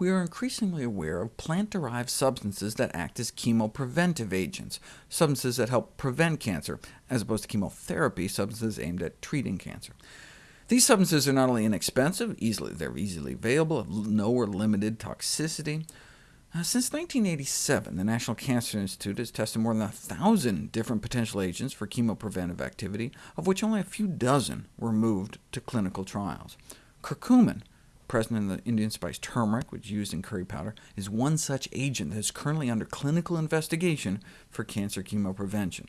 we are increasingly aware of plant-derived substances that act as chemopreventive agents, substances that help prevent cancer, as opposed to chemotherapy, substances aimed at treating cancer. These substances are not only inexpensive, easily, they're easily available, have no or limited toxicity. Uh, since 1987, the National Cancer Institute has tested more than 1,000 different potential agents for chemopreventive activity, of which only a few dozen were moved to clinical trials. Curcumin, present in the Indian spice turmeric, which is used in curry powder, is one such agent that is currently under clinical investigation for cancer chemoprevention.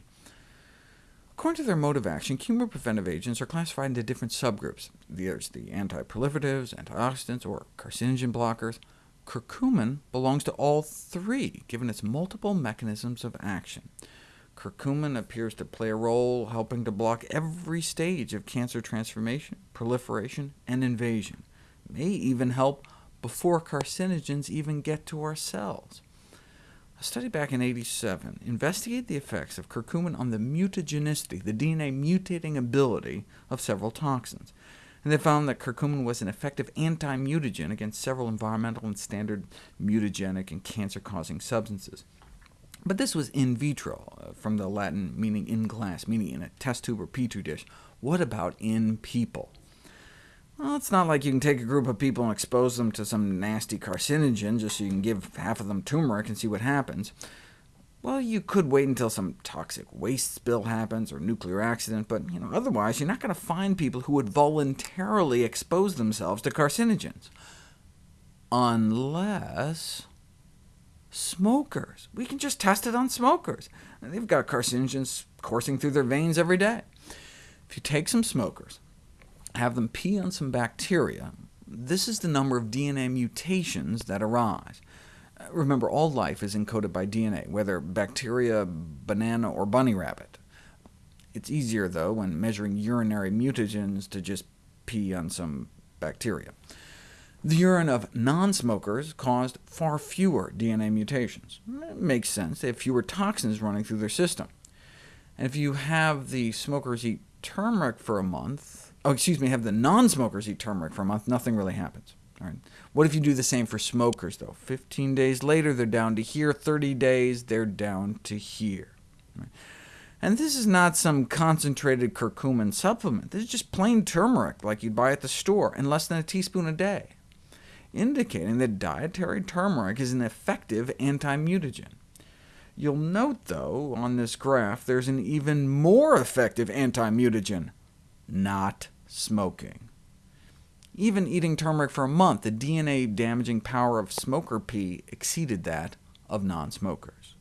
According to their mode of action, chemopreventive agents are classified into different subgroups. There's the anti-proliferatives, antioxidants, or carcinogen blockers. Curcumin belongs to all three, given its multiple mechanisms of action. Curcumin appears to play a role helping to block every stage of cancer transformation, proliferation, and invasion may even help before carcinogens even get to our cells. A study back in 87 investigated the effects of curcumin on the mutagenicity, the DNA mutating ability of several toxins, and they found that curcumin was an effective anti-mutagen against several environmental and standard mutagenic and cancer-causing substances. But this was in vitro, uh, from the Latin meaning in glass, meaning in a test tube or petri dish. What about in people? Well, it's not like you can take a group of people and expose them to some nasty carcinogen just so you can give half of them turmeric and see what happens. Well, you could wait until some toxic waste spill happens or nuclear accident, but you know, otherwise you're not going to find people who would voluntarily expose themselves to carcinogens. Unless smokers. We can just test it on smokers. They've got carcinogens coursing through their veins every day. If you take some smokers, have them pee on some bacteria, this is the number of DNA mutations that arise. Uh, remember, all life is encoded by DNA, whether bacteria, banana, or bunny rabbit. It's easier, though, when measuring urinary mutagens to just pee on some bacteria. The urine of non-smokers caused far fewer DNA mutations. It makes sense, they have fewer toxins running through their system. And if you have the smokers eat turmeric for a month, oh, excuse me, have the non-smokers eat turmeric for a month, nothing really happens. All right. What if you do the same for smokers, though? 15 days later, they're down to here. 30 days, they're down to here. Right. And this is not some concentrated curcumin supplement. This is just plain turmeric, like you'd buy at the store, and less than a teaspoon a day, indicating that dietary turmeric is an effective anti-mutagen. You'll note, though, on this graph, there's an even more effective anti-mutagen, not smoking. Even eating turmeric for a month, the DNA-damaging power of smoker pee exceeded that of non-smokers.